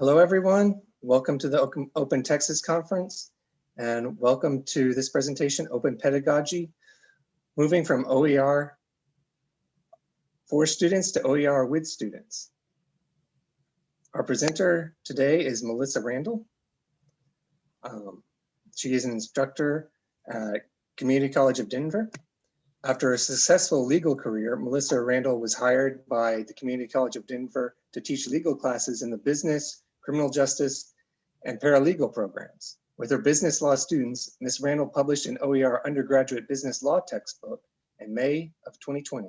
Hello, everyone. Welcome to the Open- Texas Conference and welcome to this presentation, Open Pedagogy, moving from OER for students to OER with students. Our presenter today is Melissa Randall. Um, she is an instructor at Community College of Denver. After a successful legal career, Melissa Randall was hired by the Community College of Denver to teach legal classes in the business, criminal justice, and paralegal programs. With her business law students, Ms. Randall published an OER undergraduate business law textbook in May of 2020.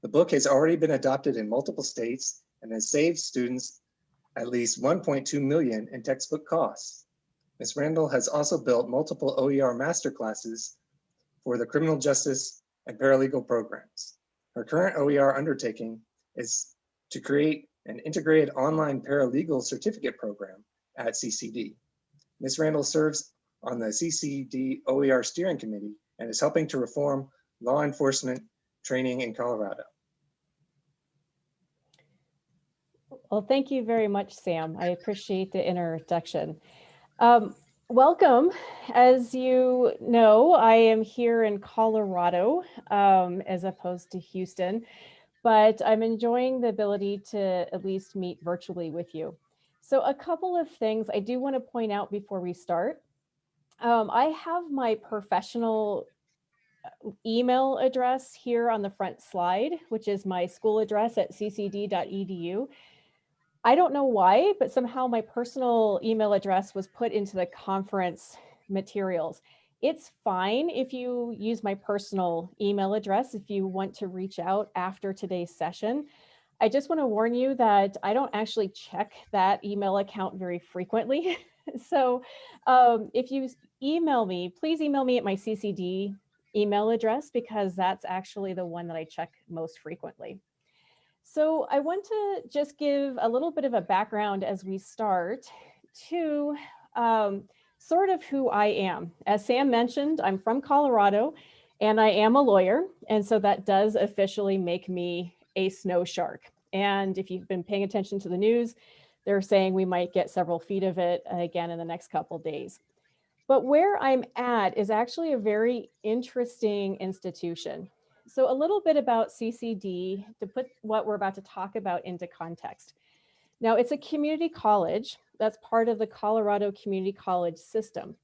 The book has already been adopted in multiple states and has saved students at least 1.2 million in textbook costs. Ms. Randall has also built multiple OER masterclasses for the criminal justice and paralegal programs. Her current OER undertaking is to create an integrated online paralegal certificate program at CCD. Ms. Randall serves on the CCD OER Steering Committee and is helping to reform law enforcement training in Colorado. Well, thank you very much, Sam. I appreciate the introduction. Um, welcome. As you know, I am here in Colorado um, as opposed to Houston, but I'm enjoying the ability to at least meet virtually with you. So a couple of things I do want to point out before we start. Um, I have my professional uh, email address here on the front slide, which is my school address at ccd.edu. I don't know why, but somehow my personal email address was put into the conference materials. It's fine if you use my personal email address if you want to reach out after today's session. I just want to warn you that I don't actually check that email account very frequently. so um, if you email me, please email me at my CCD email address because that's actually the one that I check most frequently. So I want to just give a little bit of a background as we start to um, sort of who I am. As Sam mentioned, I'm from Colorado and I am a lawyer. And so that does officially make me a snow shark. And if you've been paying attention to the news, they're saying we might get several feet of it again in the next couple days. But where I'm at is actually a very interesting institution. So a little bit about CCD to put what we're about to talk about into context. Now it's a community college that's part of the Colorado Community College system.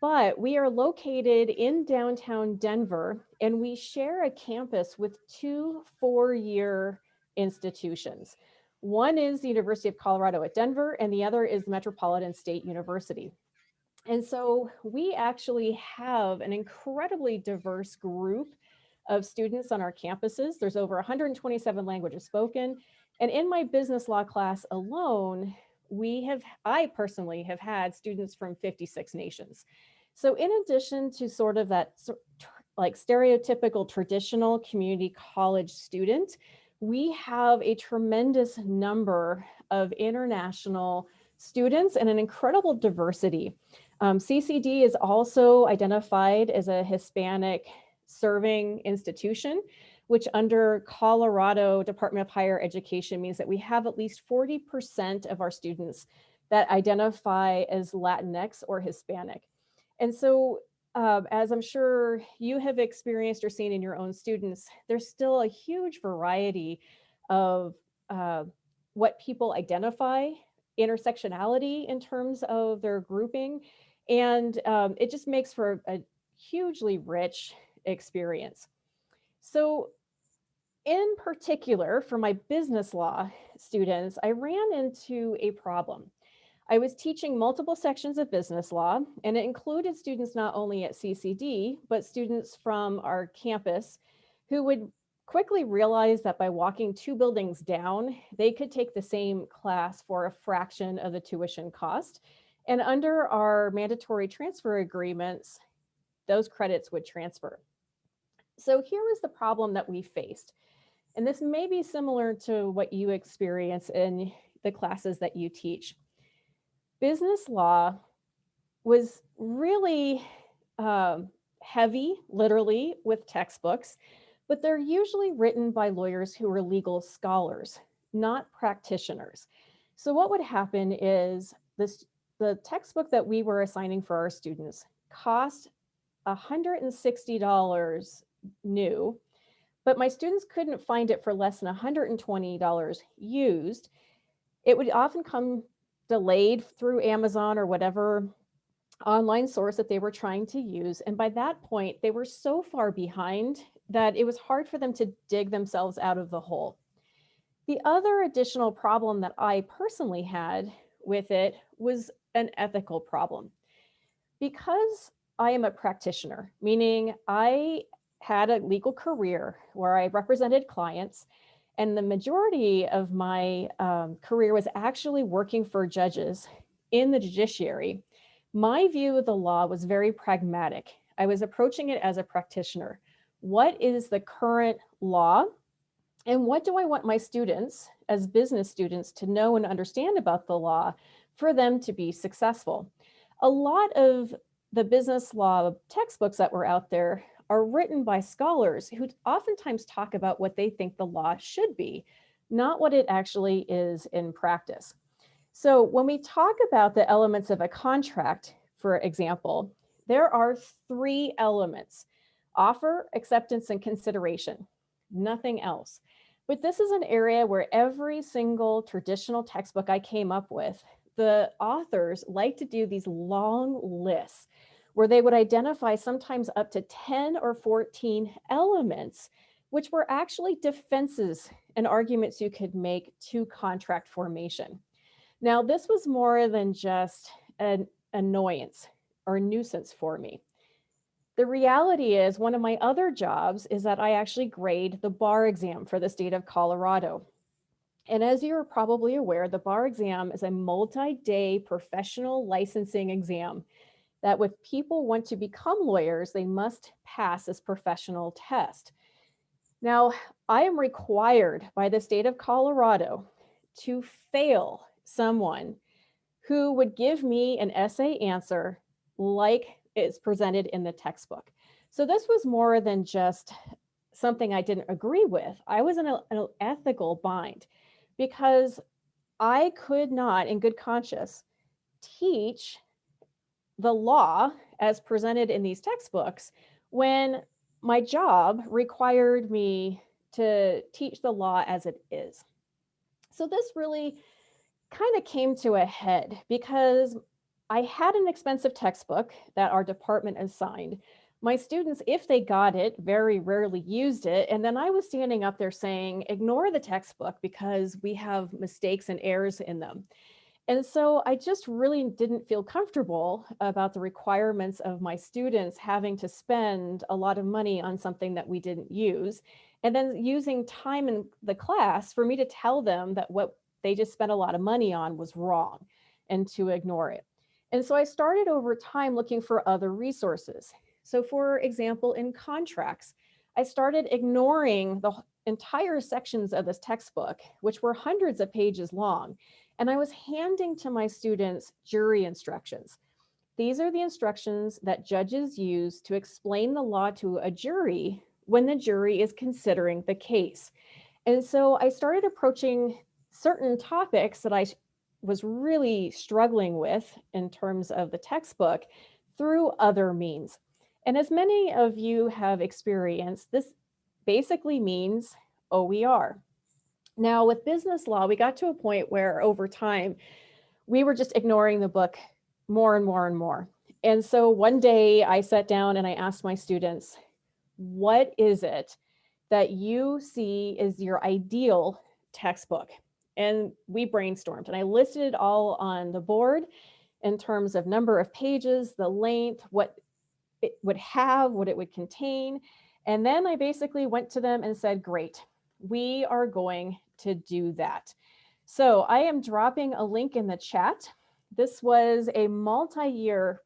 But we are located in downtown Denver and we share a campus with two four-year institutions. One is the University of Colorado at Denver and the other is Metropolitan State University. And so we actually have an incredibly diverse group of students on our campuses. There's over 127 languages spoken. And in my business law class alone, we have, I personally have had students from 56 nations. So in addition to sort of that like stereotypical traditional community college student, we have a tremendous number of international students and an incredible diversity. Um, CCD is also identified as a Hispanic serving institution, which under Colorado Department of Higher Education means that we have at least 40% of our students that identify as Latinx or Hispanic. And so um, as I'm sure you have experienced or seen in your own students, there's still a huge variety of uh, what people identify, intersectionality in terms of their grouping. And um, it just makes for a hugely rich experience. So in particular, for my business law students, I ran into a problem. I was teaching multiple sections of business law, and it included students not only at CCD, but students from our campus who would quickly realize that by walking two buildings down, they could take the same class for a fraction of the tuition cost. And under our mandatory transfer agreements, those credits would transfer. So here was the problem that we faced. And this may be similar to what you experience in the classes that you teach business law was really um, heavy, literally, with textbooks, but they're usually written by lawyers who are legal scholars, not practitioners. So what would happen is this, the textbook that we were assigning for our students cost $160 new, but my students couldn't find it for less than $120 used. It would often come delayed through Amazon or whatever online source that they were trying to use. And by that point, they were so far behind that it was hard for them to dig themselves out of the hole. The other additional problem that I personally had with it was an ethical problem. Because I am a practitioner, meaning I had a legal career where I represented clients and the majority of my um, career was actually working for judges in the judiciary. My view of the law was very pragmatic. I was approaching it as a practitioner. What is the current law? And what do I want my students as business students to know and understand about the law for them to be successful? A lot of the business law textbooks that were out there are written by scholars who oftentimes talk about what they think the law should be, not what it actually is in practice. So when we talk about the elements of a contract, for example, there are three elements, offer, acceptance, and consideration, nothing else. But this is an area where every single traditional textbook I came up with, the authors like to do these long lists where they would identify sometimes up to 10 or 14 elements, which were actually defenses and arguments you could make to contract formation. Now, this was more than just an annoyance or nuisance for me. The reality is one of my other jobs is that I actually grade the bar exam for the state of Colorado. And as you're probably aware, the bar exam is a multi-day professional licensing exam that if people want to become lawyers, they must pass this professional test. Now, I am required by the state of Colorado to fail someone who would give me an essay answer like it's presented in the textbook. So this was more than just something I didn't agree with. I was in a, an ethical bind because I could not in good conscience teach the law as presented in these textbooks when my job required me to teach the law as it is. So this really kind of came to a head because I had an expensive textbook that our department assigned. My students, if they got it, very rarely used it. And then I was standing up there saying, ignore the textbook because we have mistakes and errors in them. And so I just really didn't feel comfortable about the requirements of my students having to spend a lot of money on something that we didn't use. And then using time in the class for me to tell them that what they just spent a lot of money on was wrong and to ignore it. And so I started over time looking for other resources. So for example, in contracts, I started ignoring the entire sections of this textbook, which were hundreds of pages long, and I was handing to my students jury instructions. These are the instructions that judges use to explain the law to a jury when the jury is considering the case. And so I started approaching certain topics that I was really struggling with in terms of the textbook through other means. And as many of you have experienced, this basically means OER, now with business law, we got to a point where over time, we were just ignoring the book more and more and more. And so one day I sat down and I asked my students, what is it that you see is your ideal textbook? And we brainstormed and I listed it all on the board in terms of number of pages, the length, what it would have, what it would contain. And then I basically went to them and said, great, we are going to do that. So I am dropping a link in the chat. This was a multi-year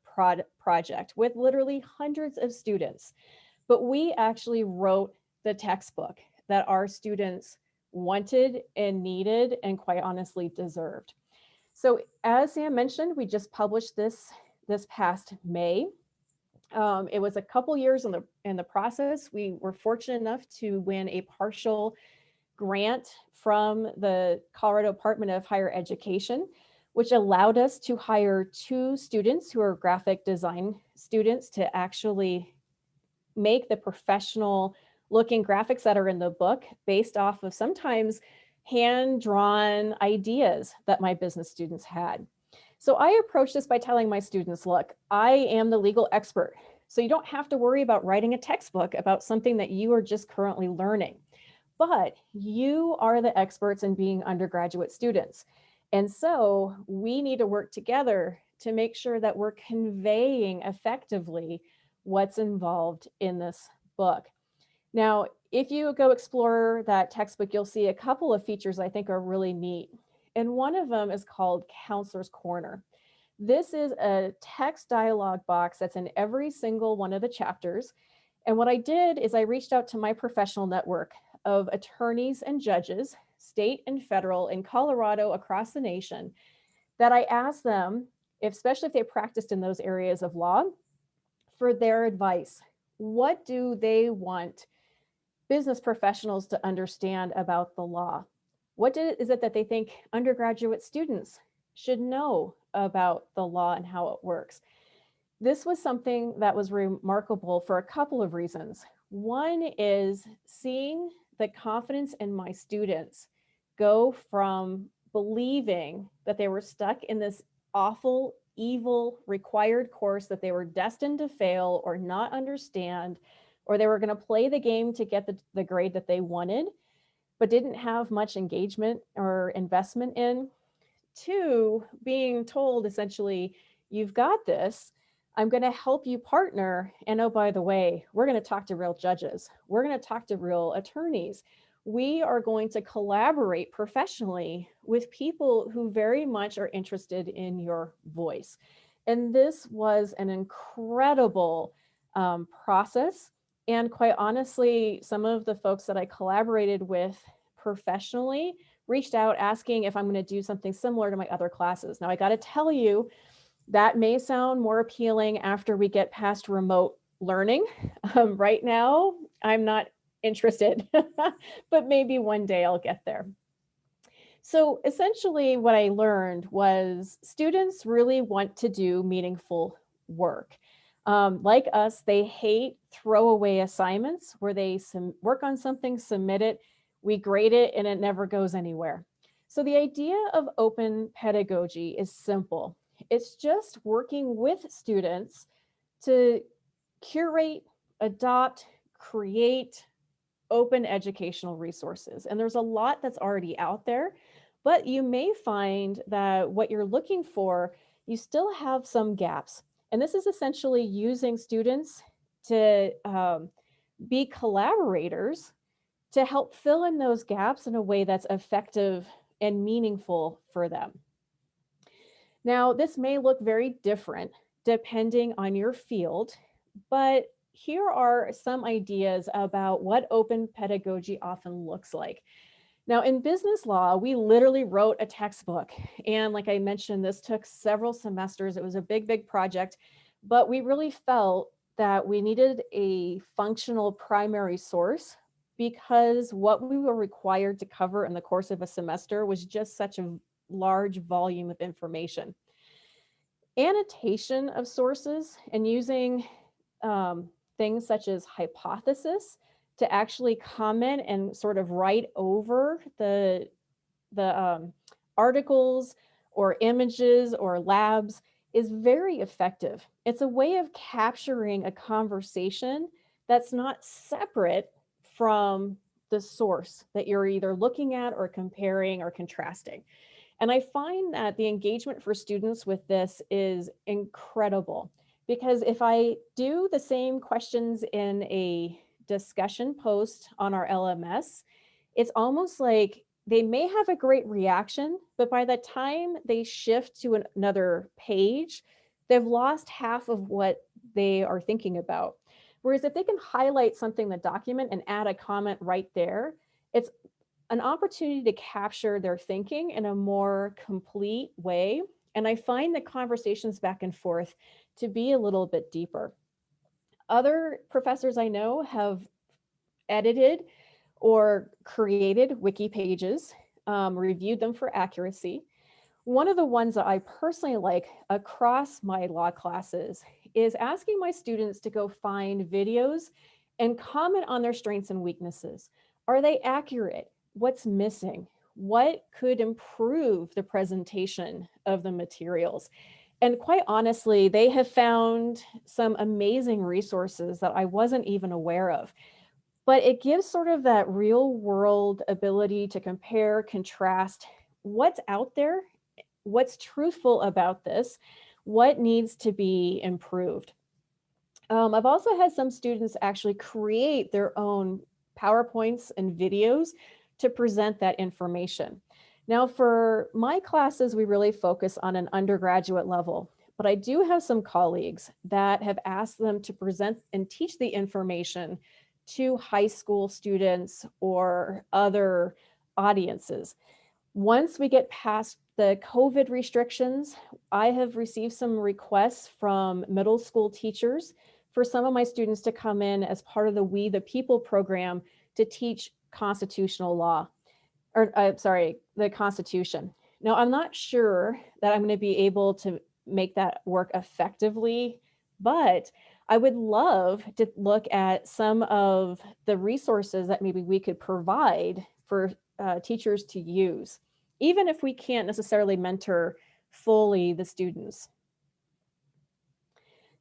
project with literally hundreds of students, but we actually wrote the textbook that our students wanted and needed and quite honestly deserved. So as Sam mentioned, we just published this this past May. Um, it was a couple years in the in the process. We were fortunate enough to win a partial grant from the Colorado Department of Higher Education, which allowed us to hire two students who are graphic design students to actually make the professional looking graphics that are in the book based off of sometimes hand-drawn ideas that my business students had. So I approach this by telling my students, look, I am the legal expert. So you don't have to worry about writing a textbook about something that you are just currently learning. But you are the experts in being undergraduate students. And so we need to work together to make sure that we're conveying effectively what's involved in this book. Now, if you go explore that textbook, you'll see a couple of features I think are really neat. And one of them is called Counselor's Corner. This is a text dialogue box that's in every single one of the chapters. And what I did is I reached out to my professional network of attorneys and judges, state and federal in Colorado across the nation, that I asked them, if, especially if they practiced in those areas of law, for their advice. What do they want business professionals to understand about the law? What is it that they think undergraduate students should know about the law and how it works? This was something that was remarkable for a couple of reasons. One is seeing the confidence in my students go from believing that they were stuck in this awful, evil required course that they were destined to fail or not understand or they were going to play the game to get the, the grade that they wanted, but didn't have much engagement or investment in. Two, being told essentially, you've got this, I'm going to help you partner. And oh, by the way, we're going to talk to real judges. We're going to talk to real attorneys. We are going to collaborate professionally with people who very much are interested in your voice. And this was an incredible um, process and quite honestly, some of the folks that I collaborated with professionally reached out asking if I'm going to do something similar to my other classes. Now, I got to tell you, that may sound more appealing after we get past remote learning. Um, right now, I'm not interested, but maybe one day I'll get there. So essentially what I learned was students really want to do meaningful work. Um, like us, they hate throwaway assignments where they work on something, submit it, we grade it, and it never goes anywhere. So the idea of open pedagogy is simple. It's just working with students to curate, adopt, create open educational resources. And there's a lot that's already out there, but you may find that what you're looking for, you still have some gaps. And this is essentially using students to um, be collaborators to help fill in those gaps in a way that's effective and meaningful for them. Now, this may look very different depending on your field, but here are some ideas about what open pedagogy often looks like. Now in business law, we literally wrote a textbook. And like I mentioned, this took several semesters. It was a big, big project, but we really felt that we needed a functional primary source because what we were required to cover in the course of a semester was just such a large volume of information. Annotation of sources and using um, things such as hypothesis to actually comment and sort of write over the, the um, articles or images or labs is very effective. It's a way of capturing a conversation that's not separate from the source that you're either looking at or comparing or contrasting. And I find that the engagement for students with this is incredible because if I do the same questions in a discussion post on our LMS, it's almost like they may have a great reaction, but by the time they shift to an, another page, they've lost half of what they are thinking about. Whereas if they can highlight something in the document and add a comment right there, it's an opportunity to capture their thinking in a more complete way. And I find the conversations back and forth to be a little bit deeper. Other professors I know have edited or created wiki pages, um, reviewed them for accuracy. One of the ones that I personally like across my law classes is asking my students to go find videos and comment on their strengths and weaknesses. Are they accurate? What's missing? What could improve the presentation of the materials? And quite honestly, they have found some amazing resources that I wasn't even aware of. But it gives sort of that real world ability to compare, contrast what's out there, what's truthful about this, what needs to be improved. Um, I've also had some students actually create their own PowerPoints and videos to present that information. Now for my classes, we really focus on an undergraduate level, but I do have some colleagues that have asked them to present and teach the information to high school students or other audiences. Once we get past the COVID restrictions, I have received some requests from middle school teachers for some of my students to come in as part of the We the People program to teach constitutional law, or uh, sorry, the Constitution. Now, I'm not sure that I'm going to be able to make that work effectively, but I would love to look at some of the resources that maybe we could provide for uh, teachers to use, even if we can't necessarily mentor fully the students.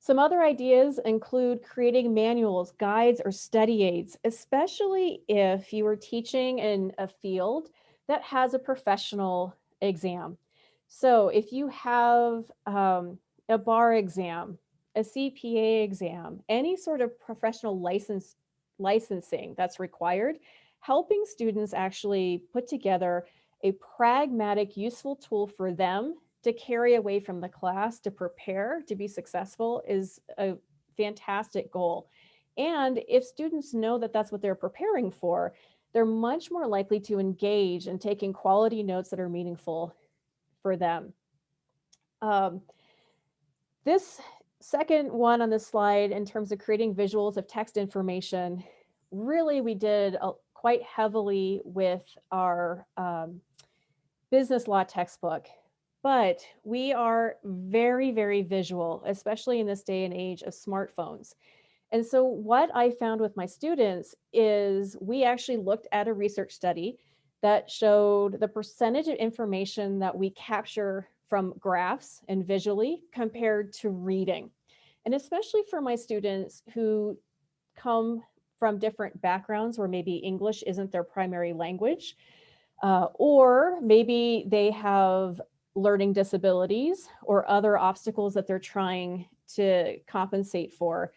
Some other ideas include creating manuals, guides, or study aids, especially if you are teaching in a field that has a professional exam. So if you have um, a bar exam, a CPA exam, any sort of professional license licensing that's required, helping students actually put together a pragmatic, useful tool for them to carry away from the class to prepare to be successful is a fantastic goal. And if students know that that's what they're preparing for, they're much more likely to engage in taking quality notes that are meaningful for them. Um, this second one on this slide in terms of creating visuals of text information, really we did a, quite heavily with our um, business law textbook but we are very, very visual, especially in this day and age of smartphones. And so what I found with my students is we actually looked at a research study that showed the percentage of information that we capture from graphs and visually compared to reading. And especially for my students who come from different backgrounds where maybe English isn't their primary language, uh, or maybe they have learning disabilities or other obstacles that they're trying to compensate for.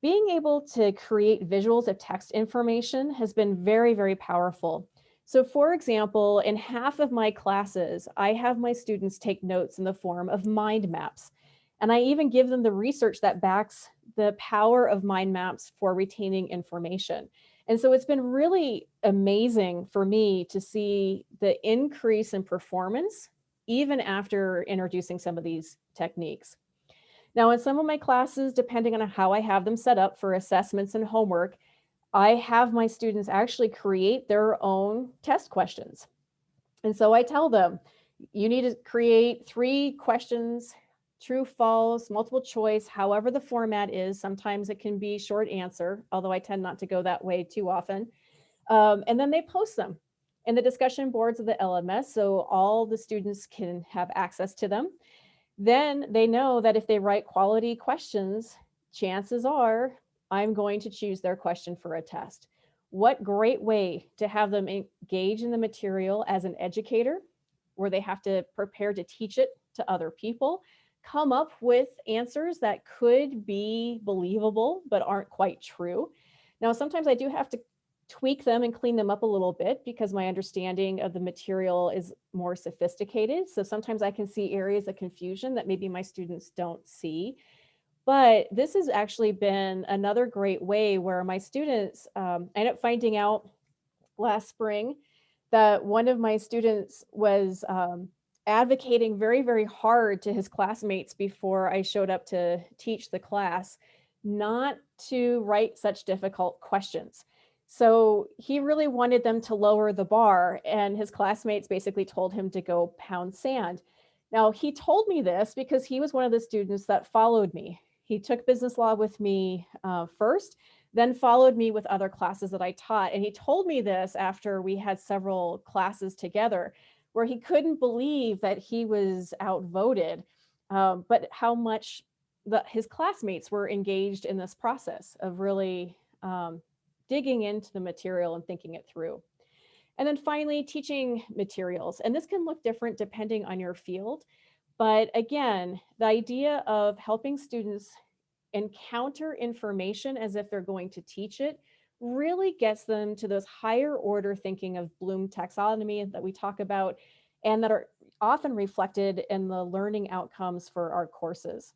Being able to create visuals of text information has been very, very powerful. So for example, in half of my classes, I have my students take notes in the form of mind maps. And I even give them the research that backs the power of mind maps for retaining information. And so it's been really amazing for me to see the increase in performance even after introducing some of these techniques. Now, in some of my classes, depending on how I have them set up for assessments and homework, I have my students actually create their own test questions. And so I tell them, you need to create three questions, true, false, multiple choice, however the format is. Sometimes it can be short answer, although I tend not to go that way too often. Um, and then they post them in the discussion boards of the LMS so all the students can have access to them. Then they know that if they write quality questions, chances are I'm going to choose their question for a test. What great way to have them engage in the material as an educator where they have to prepare to teach it to other people, come up with answers that could be believable but aren't quite true. Now, sometimes I do have to tweak them and clean them up a little bit because my understanding of the material is more sophisticated. So sometimes I can see areas of confusion that maybe my students don't see. But this has actually been another great way where my students, um, I ended up finding out last spring that one of my students was um, advocating very, very hard to his classmates before I showed up to teach the class, not to write such difficult questions So he really wanted them to lower the bar, and his classmates basically told him to go pound sand. Now, he told me this because he was one of the students that followed me. He took business law with me uh, first, then followed me with other classes that I taught. And he told me this after we had several classes together where he couldn't believe that he was outvoted, um, but how much the, his classmates were engaged in this process of really um, digging into the material and thinking it through. And then finally, teaching materials. And this can look different depending on your field. But again, the idea of helping students encounter information as if they're going to teach it really gets them to those higher order thinking of Bloom taxonomy that we talk about and that are often reflected in the learning outcomes for our courses.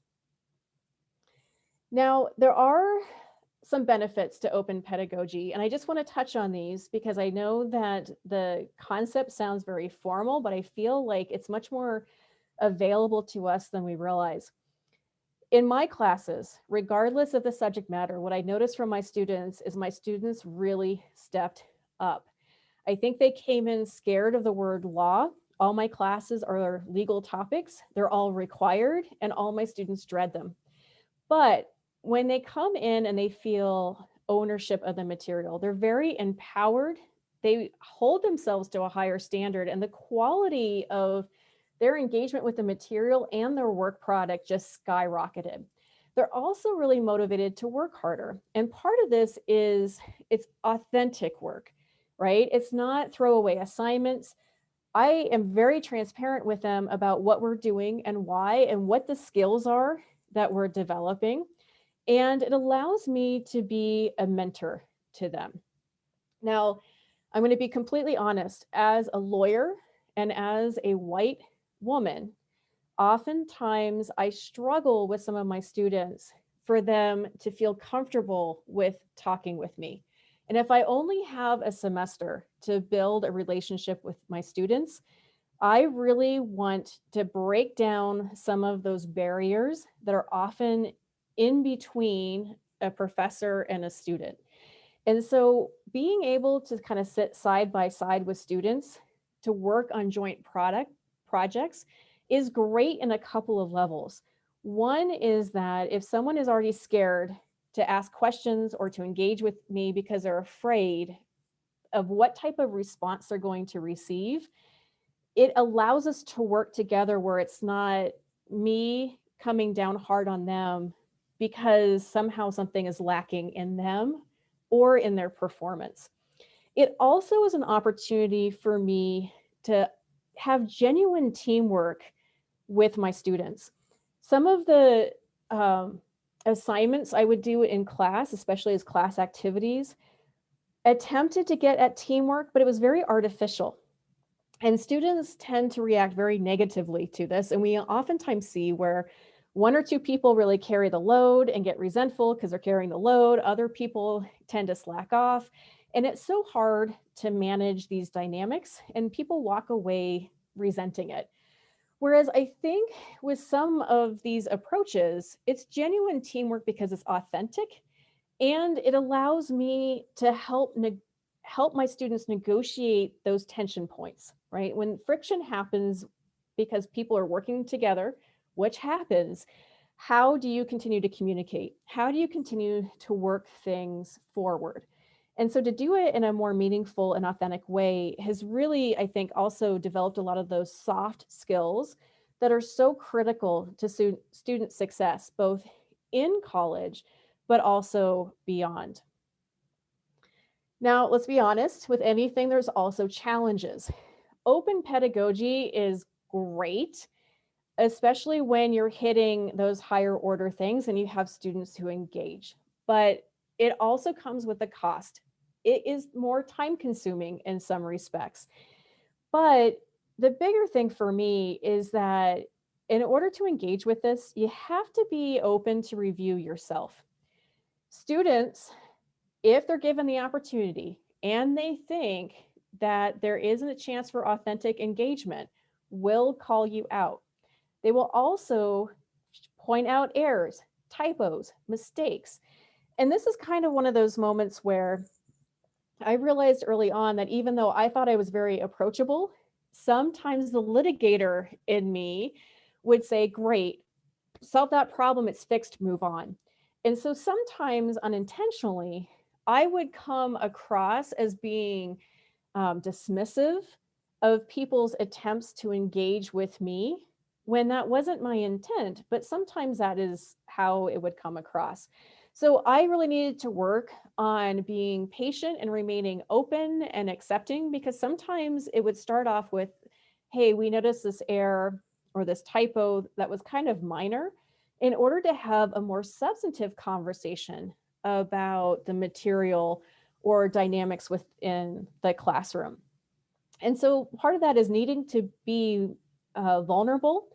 Now, there are some benefits to open pedagogy, and I just want to touch on these because I know that the concept sounds very formal, but I feel like it's much more available to us than we realize. In my classes, regardless of the subject matter, what I noticed from my students is my students really stepped up. I think they came in scared of the word law. All my classes are legal topics. They're all required and all my students dread them. But when they come in and they feel ownership of the material, they're very empowered. They hold themselves to a higher standard and the quality of their engagement with the material and their work product just skyrocketed. They're also really motivated to work harder. And part of this is it's authentic work, right? It's not throwaway assignments. I am very transparent with them about what we're doing and why and what the skills are that we're developing. And it allows me to be a mentor to them. Now, I'm going to be completely honest, as a lawyer and as a white woman, oftentimes I struggle with some of my students for them to feel comfortable with talking with me. And if I only have a semester to build a relationship with my students, I really want to break down some of those barriers that are often in between a professor and a student. And so being able to kind of sit side by side with students to work on joint product projects is great in a couple of levels. One is that if someone is already scared to ask questions or to engage with me because they're afraid of what type of response they're going to receive, it allows us to work together where it's not me coming down hard on them because somehow something is lacking in them or in their performance. It also is an opportunity for me to have genuine teamwork with my students. Some of the um, assignments I would do in class, especially as class activities, attempted to get at teamwork, but it was very artificial. And students tend to react very negatively to this. And we oftentimes see where one or two people really carry the load and get resentful because they're carrying the load. Other people tend to slack off. And it's so hard to manage these dynamics and people walk away resenting it. Whereas I think with some of these approaches, it's genuine teamwork because it's authentic and it allows me to help help my students negotiate those tension points, right? When friction happens because people are working together, which happens, how do you continue to communicate? How do you continue to work things forward? And so to do it in a more meaningful and authentic way has really, I think, also developed a lot of those soft skills that are so critical to student success, both in college, but also beyond. Now, let's be honest, with anything, there's also challenges. Open pedagogy is great especially when you're hitting those higher order things and you have students who engage. But it also comes with a cost. It is more time consuming in some respects. But the bigger thing for me is that in order to engage with this, you have to be open to review yourself. Students, if they're given the opportunity and they think that there isn't a chance for authentic engagement, will call you out. They will also point out errors, typos, mistakes. And this is kind of one of those moments where I realized early on that even though I thought I was very approachable, sometimes the litigator in me would say, great, solve that problem, it's fixed, move on. And so sometimes unintentionally, I would come across as being um, dismissive of people's attempts to engage with me when that wasn't my intent, but sometimes that is how it would come across. So I really needed to work on being patient and remaining open and accepting because sometimes it would start off with, hey, we noticed this error or this typo that was kind of minor in order to have a more substantive conversation about the material or dynamics within the classroom. And so part of that is needing to be uh, vulnerable,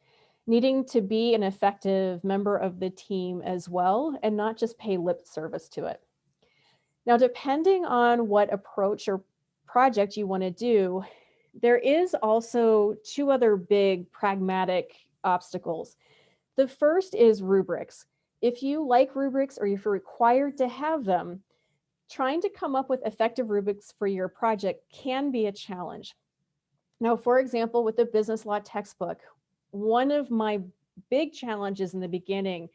needing to be an effective member of the team as well, and not just pay lip service to it. Now, depending on what approach or project you want to do, there is also two other big pragmatic obstacles. The first is rubrics. If you like rubrics or if you're required to have them, trying to come up with effective rubrics for your project can be a challenge. Now, for example, with the business law textbook, one of my big challenges in the beginning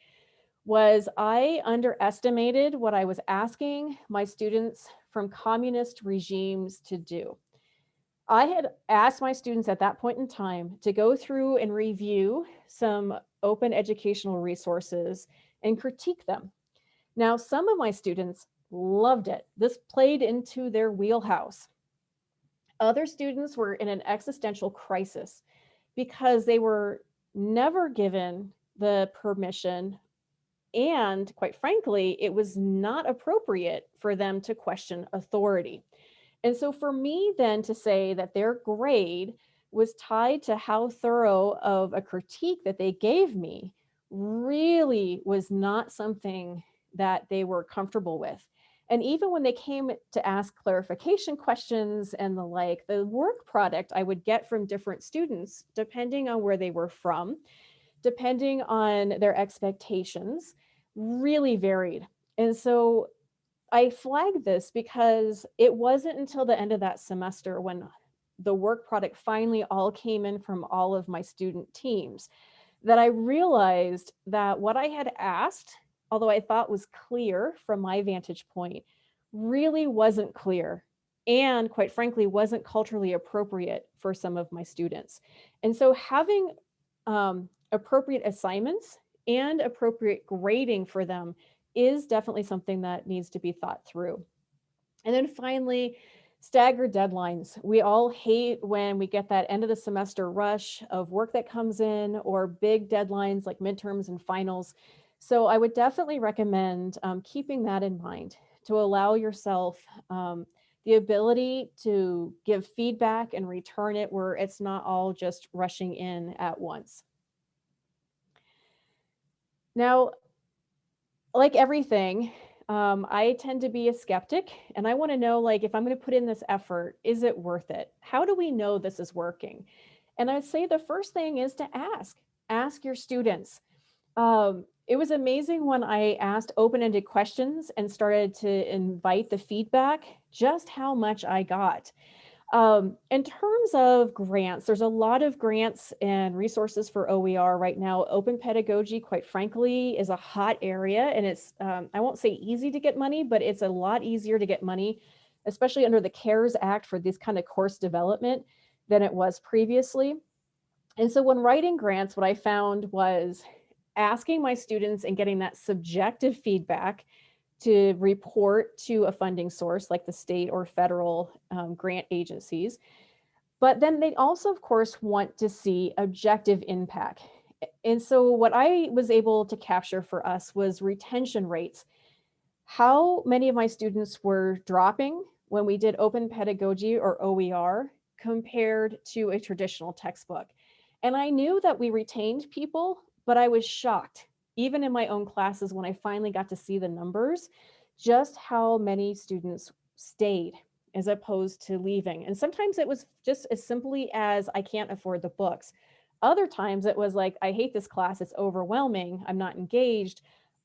was I underestimated what I was asking my students from communist regimes to do. I had asked my students at that point in time to go through and review some open educational resources and critique them. Now, some of my students loved it. This played into their wheelhouse. Other students were in an existential crisis because they were never given the permission and quite frankly, it was not appropriate for them to question authority. And so for me then to say that their grade was tied to how thorough of a critique that they gave me really was not something that they were comfortable with. And even when they came to ask clarification questions and the like, the work product I would get from different students, depending on where they were from, depending on their expectations, really varied. And so I flagged this because it wasn't until the end of that semester when the work product finally all came in from all of my student teams that I realized that what I had asked, although I thought was clear from my vantage point, really wasn't clear and quite frankly wasn't culturally appropriate for some of my students. And so having um, appropriate assignments and appropriate grading for them is definitely something that needs to be thought through. And then finally, staggered deadlines. We all hate when we get that end of the semester rush of work that comes in or big deadlines like midterms and finals. So I would definitely recommend um, keeping that in mind to allow yourself um, the ability to give feedback and return it where it's not all just rushing in at once. Now, like everything, um, I tend to be a skeptic and I want to know like if I'm going to put in this effort, is it worth it? How do we know this is working? And I'd say the first thing is to ask, ask your students. Um, it was amazing when I asked open-ended questions and started to invite the feedback, just how much I got. Um, in terms of grants, there's a lot of grants and resources for OER right now. Open pedagogy, quite frankly, is a hot area and it's, um, I won't say easy to get money, but it's a lot easier to get money, especially under the CARES Act for this kind of course development than it was previously. And so when writing grants, what I found was asking my students and getting that subjective feedback to report to a funding source like the state or federal um, grant agencies. But then they also, of course, want to see objective impact. And so what I was able to capture for us was retention rates. How many of my students were dropping when we did open pedagogy or OER compared to a traditional textbook. And I knew that we retained people, but I was shocked even in my own classes, when I finally got to see the numbers, just how many students stayed as opposed to leaving. And sometimes it was just as simply as I can't afford the books. Other times it was like, I hate this class, it's overwhelming, I'm not engaged.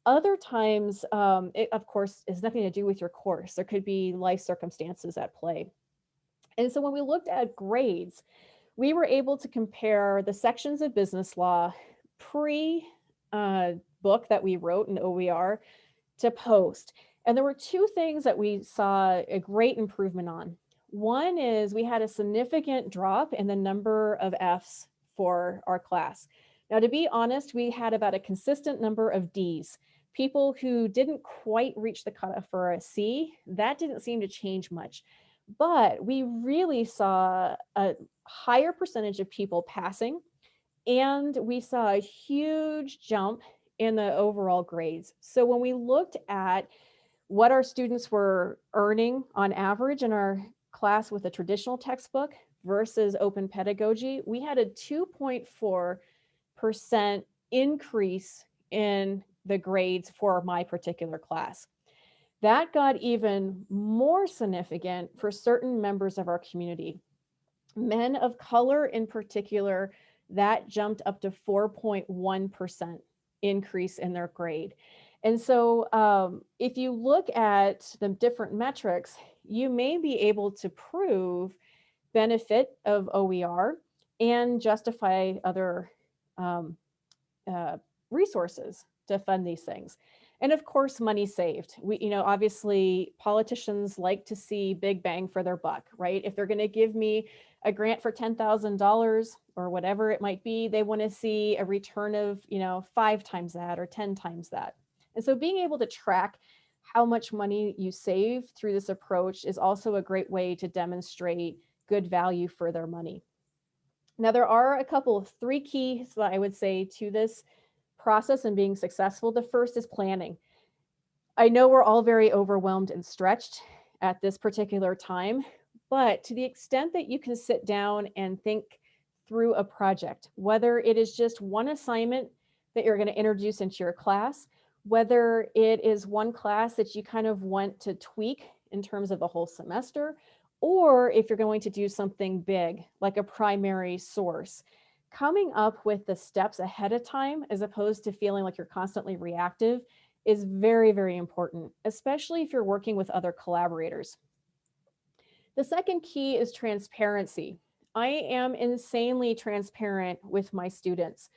Other times, um, it of course has nothing to do with your course. There could be life circumstances at play. And so when we looked at grades, we were able to compare the sections of business law pre uh, book that we wrote in OER to post. And there were two things that we saw a great improvement on. One is we had a significant drop in the number of Fs for our class. Now, to be honest, we had about a consistent number of Ds. People who didn't quite reach the cutoff for a C, that didn't seem to change much. But we really saw a higher percentage of people passing, and we saw a huge jump in the overall grades. So when we looked at what our students were earning on average in our class with a traditional textbook versus open pedagogy, we had a 2.4% increase in the grades for my particular class. That got even more significant for certain members of our community. Men of color in particular, that jumped up to 4.1% increase in their grade. And so um, if you look at the different metrics, you may be able to prove benefit of OER and justify other um, uh, resources to fund these things. And of course, money saved. We, you know, obviously politicians like to see big bang for their buck, right? If they're going to give me a grant for $10,000 or whatever it might be, they want to see a return of, you know, five times that or 10 times that. And so being able to track how much money you save through this approach is also a great way to demonstrate good value for their money. Now, there are a couple of three keys that I would say to this process and being successful. The first is planning. I know we're all very overwhelmed and stretched at this particular time, but to the extent that you can sit down and think through a project, whether it is just one assignment that you're going to introduce into your class, whether it is one class that you kind of want to tweak in terms of the whole semester, or if you're going to do something big like a primary source, coming up with the steps ahead of time as opposed to feeling like you're constantly reactive is very, very important, especially if you're working with other collaborators. The second key is transparency. I am insanely transparent with my students.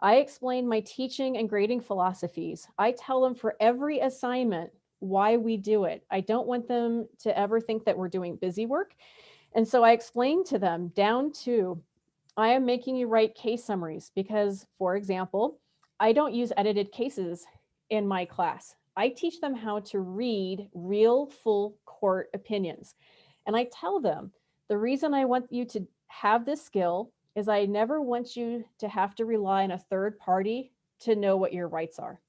I explain my teaching and grading philosophies. I tell them for every assignment why we do it. I don't want them to ever think that we're doing busy work. And so I explain to them down to, I am making you write case summaries because, for example, I don't use edited cases in my class. I teach them how to read real full court opinions. And I tell them the reason I want you to have this skill is I never want you to have to rely on a third party to know what your rights are.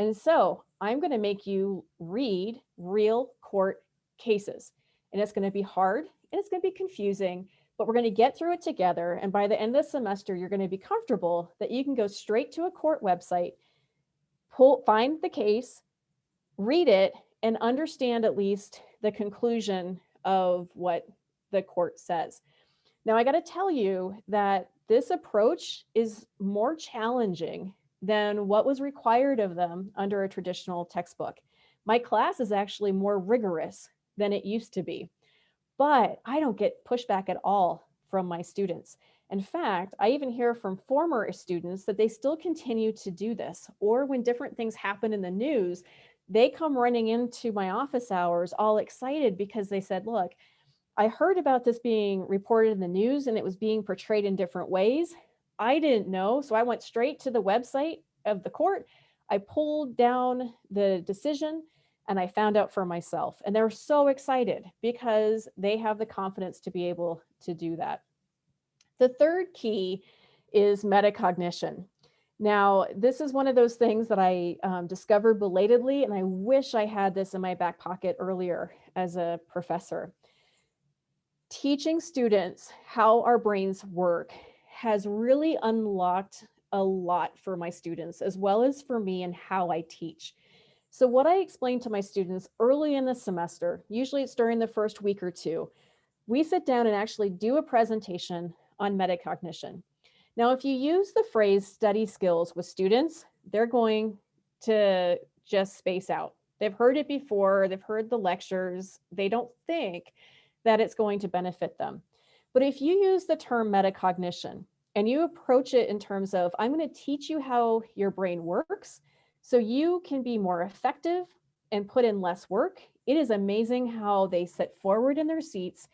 And so I'm going to make you read real court cases. And it's going to be hard and it's going to be confusing, but we're going to get through it together. And by the end of the semester, you're going to be comfortable that you can go straight to a court website, pull, find the case, read it, and understand at least the conclusion of what the court says. Now, I got to tell you that this approach is more challenging than what was required of them under a traditional textbook. My class is actually more rigorous than it used to be, but I don't get pushback at all from my students. In fact, I even hear from former students that they still continue to do this, or when different things happen in the news, they come running into my office hours all excited because they said, look, I heard about this being reported in the news and it was being portrayed in different ways. I didn't know, so I went straight to the website of the court. I pulled down the decision and I found out for myself. And they're so excited because they have the confidence to be able to do that. The third key is metacognition. Now, this is one of those things that I um, discovered belatedly, and I wish I had this in my back pocket earlier as a professor teaching students how our brains work has really unlocked a lot for my students as well as for me and how I teach. So what I explain to my students early in the semester, usually it's during the first week or two, we sit down and actually do a presentation on metacognition. Now, if you use the phrase study skills with students, they're going to just space out. They've heard it before, they've heard the lectures, they don't think that it's going to benefit them. But if you use the term metacognition and you approach it in terms of, I'm going to teach you how your brain works so you can be more effective and put in less work, it is amazing how they sit forward in their seats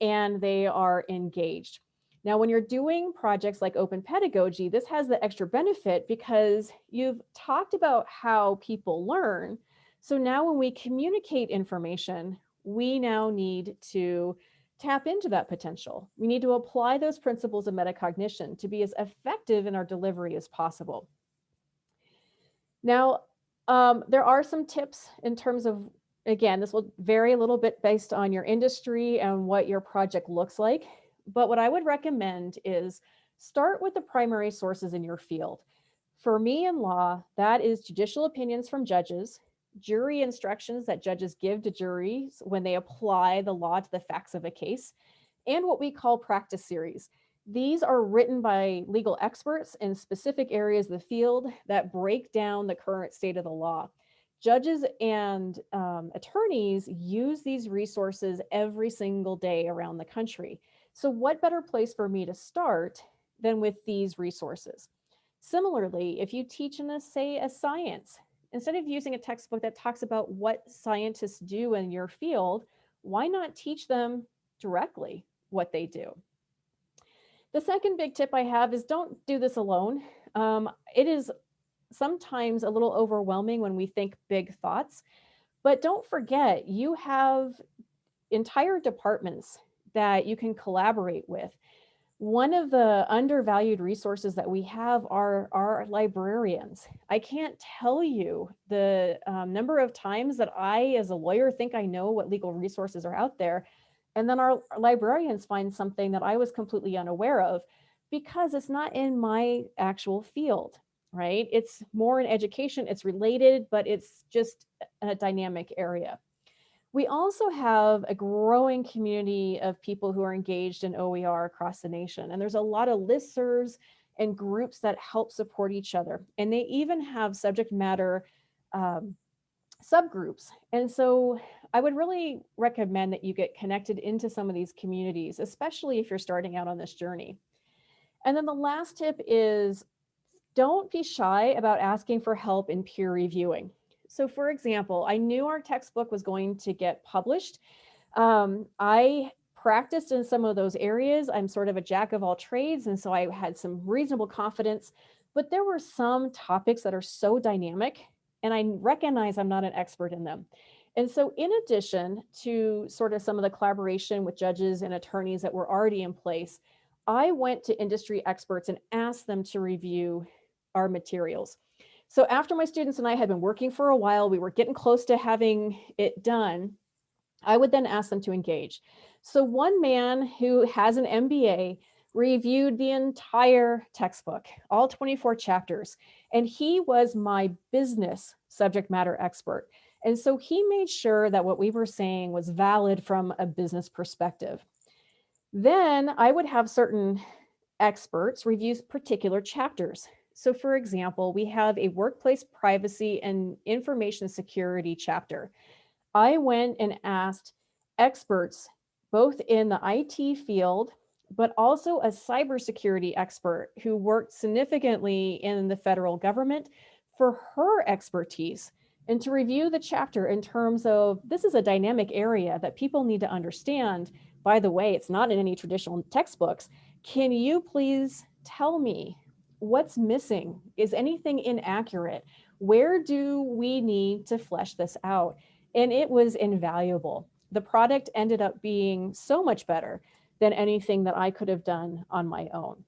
and they are engaged. Now, when you're doing projects like open pedagogy, this has the extra benefit because you've talked about how people learn. So now when we communicate information, we now need to tap into that potential. We need to apply those principles of metacognition to be as effective in our delivery as possible. Now, um, there are some tips in terms of, again, this will vary a little bit based on your industry and what your project looks like. But what I would recommend is start with the primary sources in your field. For me in law, that is judicial opinions from judges, jury instructions that judges give to juries when they apply the law to the facts of a case, and what we call practice series. These are written by legal experts in specific areas of the field that break down the current state of the law. Judges and um, attorneys use these resources every single day around the country. So what better place for me to start than with these resources? Similarly, if you teach in a, say, a science, instead of using a textbook that talks about what scientists do in your field, why not teach them directly what they do? The second big tip I have is don't do this alone. Um, it is sometimes a little overwhelming when we think big thoughts, but don't forget you have entire departments that you can collaborate with. One of the undervalued resources that we have are our librarians. I can't tell you the um, number of times that I, as a lawyer, think I know what legal resources are out there. And then our librarians find something that I was completely unaware of because it's not in my actual field, right? It's more in education, it's related, but it's just a dynamic area. We also have a growing community of people who are engaged in OER across the nation. And there's a lot of listservs and groups that help support each other. And they even have subject matter um, subgroups. And so I would really recommend that you get connected into some of these communities, especially if you're starting out on this journey. And then the last tip is don't be shy about asking for help in peer reviewing. So for example, I knew our textbook was going to get published. Um, I practiced in some of those areas. I'm sort of a jack of all trades. And so I had some reasonable confidence, but there were some topics that are so dynamic and I recognize I'm not an expert in them. And so in addition to sort of some of the collaboration with judges and attorneys that were already in place, I went to industry experts and asked them to review our materials. So after my students and I had been working for a while, we were getting close to having it done. I would then ask them to engage. So one man who has an MBA reviewed the entire textbook, all 24 chapters, and he was my business subject matter expert. And so he made sure that what we were saying was valid from a business perspective. Then I would have certain experts review particular chapters. So for example, we have a workplace privacy and information security chapter. I went and asked experts, both in the IT field, but also a cybersecurity expert who worked significantly in the federal government for her expertise and to review the chapter in terms of this is a dynamic area that people need to understand. By the way, it's not in any traditional textbooks. Can you please tell me what's missing? Is anything inaccurate? Where do we need to flesh this out? And it was invaluable. The product ended up being so much better than anything that I could have done on my own.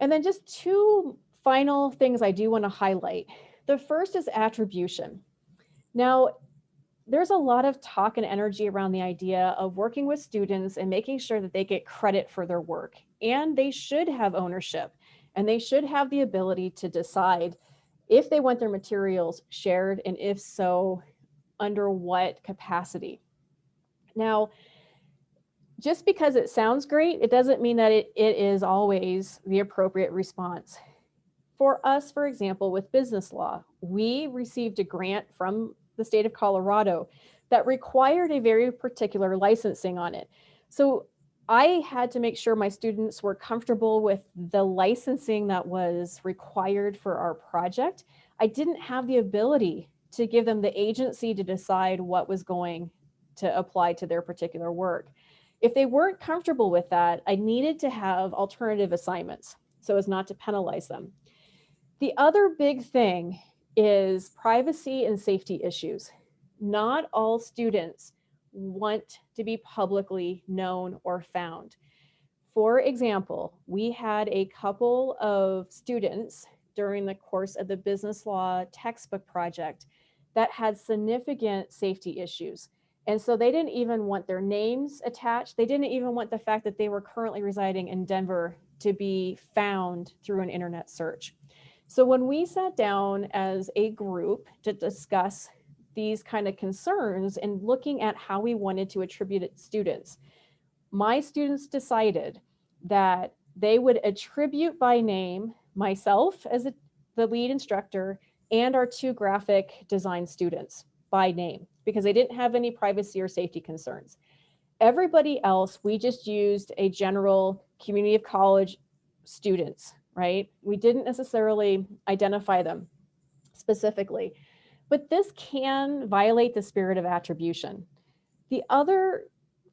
And then just two final things I do want to highlight. The first is attribution. Now, there's a lot of talk and energy around the idea of working with students and making sure that they get credit for their work and they should have ownership and they should have the ability to decide if they want their materials shared and if so, under what capacity. Now, just because it sounds great, it doesn't mean that it, it is always the appropriate response. For us, for example, with business law, we received a grant from the state of Colorado that required a very particular licensing on it. So I had to make sure my students were comfortable with the licensing that was required for our project. I didn't have the ability to give them the agency to decide what was going to apply to their particular work. If they weren't comfortable with that, I needed to have alternative assignments so as not to penalize them. The other big thing is privacy and safety issues. Not all students want to be publicly known or found. For example, we had a couple of students during the course of the business law textbook project that had significant safety issues. And so they didn't even want their names attached. They didn't even want the fact that they were currently residing in Denver to be found through an internet search. So when we sat down as a group to discuss these kind of concerns and looking at how we wanted to attribute it students, my students decided that they would attribute by name myself as a, the lead instructor and our two graphic design students by name because they didn't have any privacy or safety concerns. Everybody else, we just used a general community of college students, right? We didn't necessarily identify them specifically, but this can violate the spirit of attribution. The other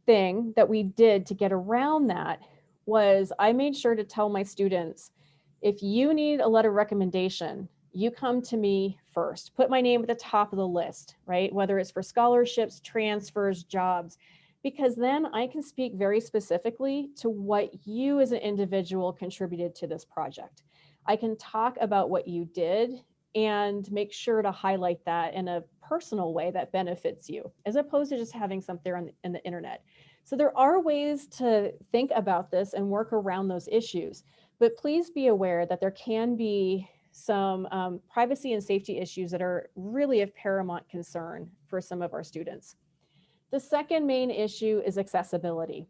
thing that we did to get around that was I made sure to tell my students, if you need a letter recommendation, you come to me first. Put my name at the top of the list, right? Whether it's for scholarships, transfers, jobs, because then I can speak very specifically to what you as an individual contributed to this project. I can talk about what you did and make sure to highlight that in a personal way that benefits you, as opposed to just having something on the, in the internet. So there are ways to think about this and work around those issues, but please be aware that there can be some um, privacy and safety issues that are really of paramount concern for some of our students. The second main issue is accessibility.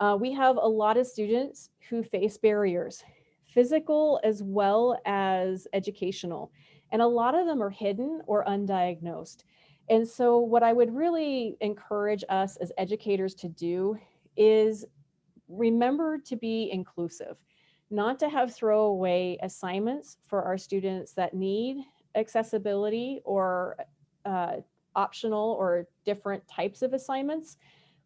Uh, we have a lot of students who face barriers, physical as well as educational, and a lot of them are hidden or undiagnosed. And so what I would really encourage us as educators to do is remember to be inclusive not to have throwaway assignments for our students that need accessibility or uh, optional or different types of assignments,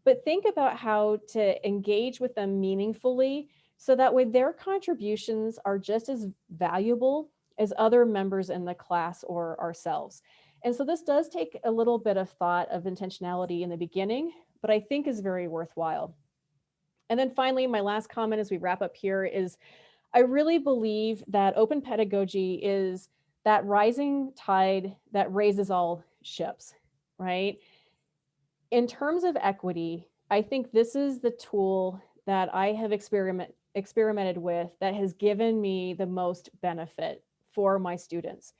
but think about how to engage with them meaningfully so that way their contributions are just as valuable as other members in the class or ourselves. And so this does take a little bit of thought of intentionality in the beginning, but I think is very worthwhile. And then finally, my last comment as we wrap up here is I really believe that open pedagogy is that rising tide that raises all ships, right? In terms of equity, I think this is the tool that I have experiment, experimented with that has given me the most benefit for my students.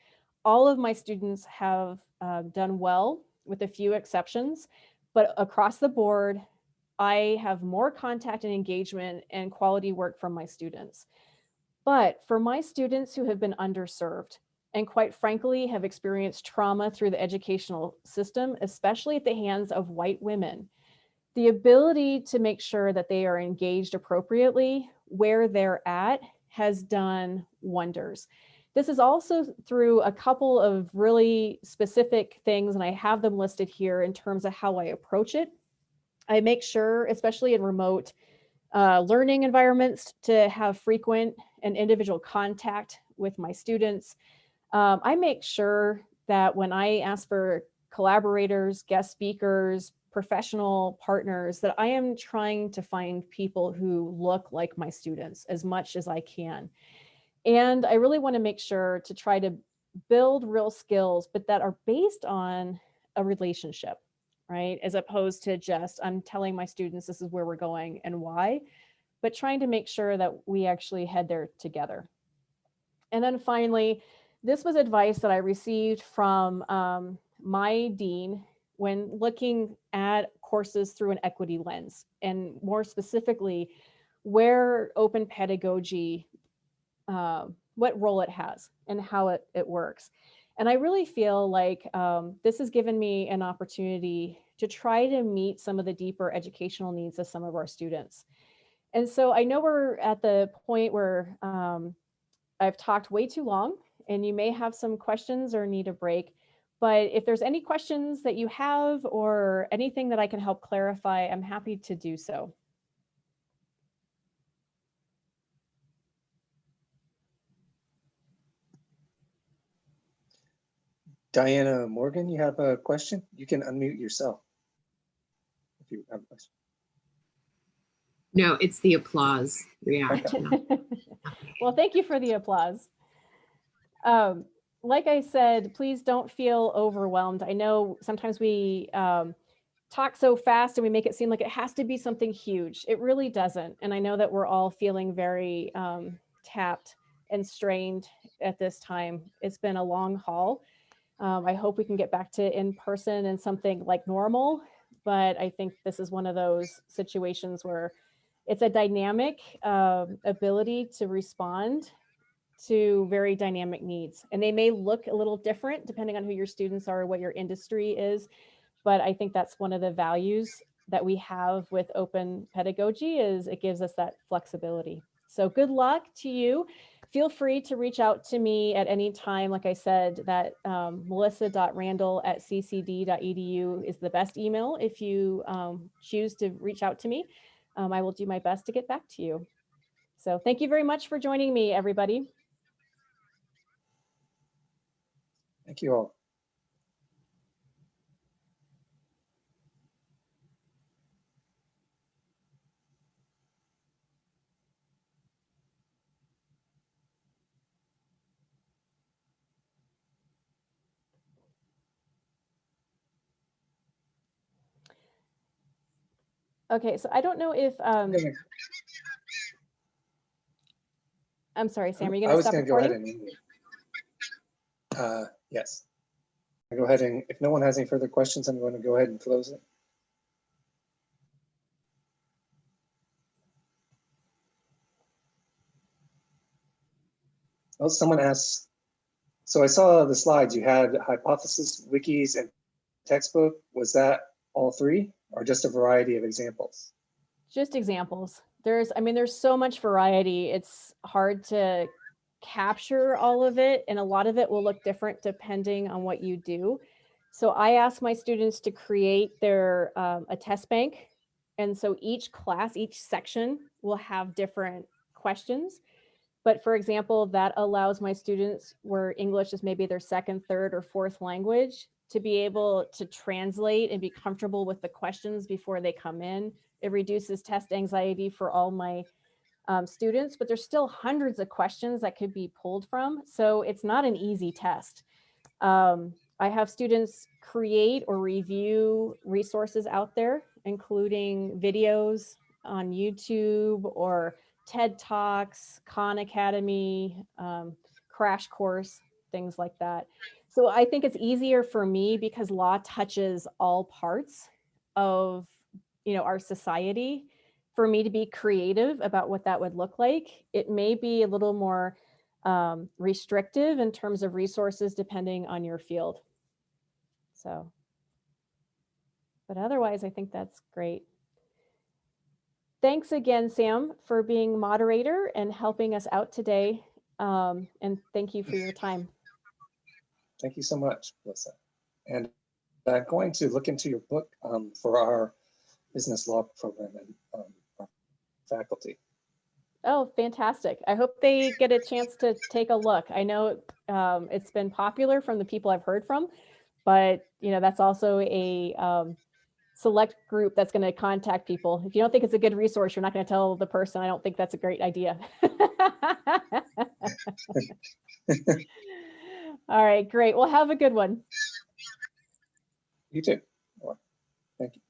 All of my students have uh, done well with a few exceptions, but across the board, I have more contact and engagement and quality work from my students. But for my students who have been underserved and quite frankly have experienced trauma through the educational system, especially at the hands of white women, the ability to make sure that they are engaged appropriately where they're at has done wonders. This is also through a couple of really specific things, and I have them listed here in terms of how I approach it I make sure, especially in remote uh, learning environments, to have frequent and individual contact with my students. Um, I make sure that when I ask for collaborators, guest speakers, professional partners, that I am trying to find people who look like my students as much as I can. And I really want to make sure to try to build real skills, but that are based on a relationship right? As opposed to just, I'm telling my students this is where we're going and why, but trying to make sure that we actually head there together. And then finally, this was advice that I received from um, my dean when looking at courses through an equity lens and more specifically, where open pedagogy um, what role it has and how it, it works. And I really feel like um, this has given me an opportunity to try to meet some of the deeper educational needs of some of our students. And so I know we're at the point where um, I've talked way too long and you may have some questions or need a break. But if there's any questions that you have or anything that I can help clarify, I'm happy to do so. Diana Morgan, you have a question? You can unmute yourself. If you have a question. No, it's the applause reaction. well, thank you for the applause. Um, like I said, please don't feel overwhelmed. I know sometimes we um, talk so fast and we make it seem like it has to be something huge. It really doesn't. And I know that we're all feeling very um, tapped and strained at this time. It's been a long haul. Um, I hope we can get back to in person and something like normal, but I think this is one of those situations where it's a dynamic um, ability to respond to very dynamic needs. And they may look a little different depending on who your students are, what your industry is. But I think that's one of the values that we have with open pedagogy is it gives us that flexibility. So good luck to you. Feel free to reach out to me at any time. Like I said, that um, melissa.randall at ccd.edu is the best email if you um, choose to reach out to me. Um, I will do my best to get back to you. So thank you very much for joining me, everybody. Thank you all. Okay, so I don't know if, um, I'm sorry, Sam, are you I gonna was stop gonna go ahead and. Uh, yes. I'll Go ahead and, if no one has any further questions, I'm going to go ahead and close it. Well, someone asked, so I saw the slides, you had hypothesis, wikis, and textbook. Was that all three or just a variety of examples? Just examples. There's, I mean, there's so much variety. It's hard to capture all of it and a lot of it will look different depending on what you do. So I ask my students to create their um, a test bank. And so each class, each section will have different questions. But for example, that allows my students where English is maybe their second, third, or fourth language to be able to translate and be comfortable with the questions before they come in. It reduces test anxiety for all my um, students, but there's still hundreds of questions that could be pulled from. So it's not an easy test. Um, I have students create or review resources out there, including videos on YouTube or TED Talks, Khan Academy, um, Crash Course, things like that. So I think it's easier for me because law touches all parts of you know, our society for me to be creative about what that would look like. It may be a little more um, restrictive in terms of resources depending on your field. So, but otherwise, I think that's great. Thanks again, Sam, for being moderator and helping us out today. Um, and thank you for your time. Thank you so much, Melissa. And I'm going to look into your book um, for our business law program and um, our faculty. Oh, fantastic. I hope they get a chance to take a look. I know um, it's been popular from the people I've heard from, but you know, that's also a um, select group that's going to contact people. If you don't think it's a good resource, you're not going to tell the person, I don't think that's a great idea. All right, great. Well, have a good one. You too. Thank you.